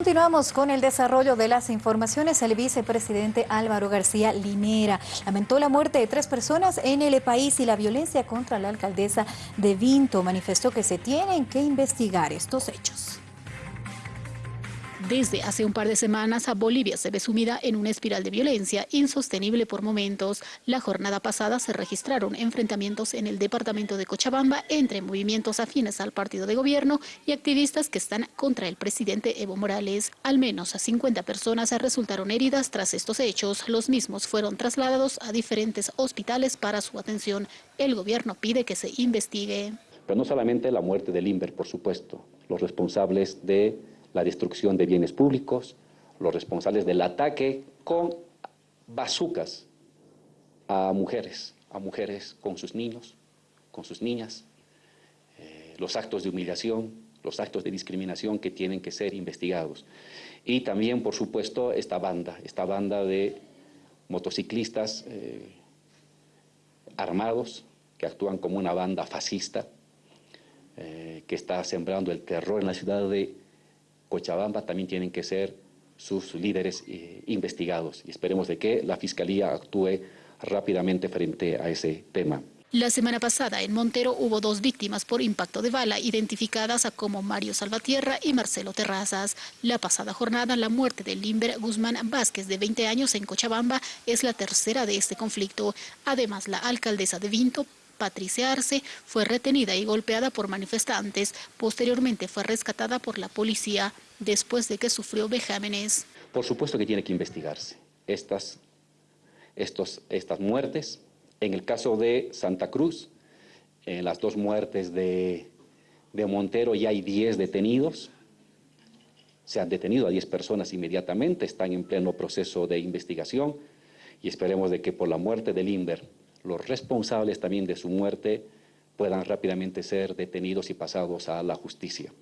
Continuamos con el desarrollo de las informaciones. El vicepresidente Álvaro García Linera lamentó la muerte de tres personas en el país y la violencia contra la alcaldesa de Vinto. Manifestó que se tienen que investigar estos hechos. Desde hace un par de semanas, Bolivia se ve sumida en una espiral de violencia insostenible por momentos. La jornada pasada se registraron enfrentamientos en el departamento de Cochabamba entre movimientos afines al partido de gobierno y activistas que están contra el presidente Evo Morales. Al menos a 50 personas resultaron heridas tras estos hechos. Los mismos fueron trasladados a diferentes hospitales para su atención. El gobierno pide que se investigue. Pero no solamente la muerte de Limber, por supuesto, los responsables de la destrucción de bienes públicos, los responsables del ataque con bazucas a mujeres, a mujeres con sus niños, con sus niñas, eh, los actos de humillación, los actos de discriminación que tienen que ser investigados. Y también, por supuesto, esta banda, esta banda de motociclistas eh, armados que actúan como una banda fascista, eh, que está sembrando el terror en la ciudad de Cochabamba también tienen que ser sus líderes eh, investigados y esperemos de que la Fiscalía actúe rápidamente frente a ese tema. La semana pasada en Montero hubo dos víctimas por impacto de bala identificadas como Mario Salvatierra y Marcelo Terrazas. La pasada jornada la muerte de Limber Guzmán Vázquez de 20 años en Cochabamba es la tercera de este conflicto. Además la alcaldesa de Vinto Patricia Arce fue retenida y golpeada por manifestantes. Posteriormente fue rescatada por la policía después de que sufrió vejámenes. Por supuesto que tiene que investigarse estas, estos, estas muertes. En el caso de Santa Cruz, en las dos muertes de, de Montero ya hay 10 detenidos. Se han detenido a 10 personas inmediatamente, están en pleno proceso de investigación y esperemos de que por la muerte de Limber los responsables también de su muerte puedan rápidamente ser detenidos y pasados a la justicia.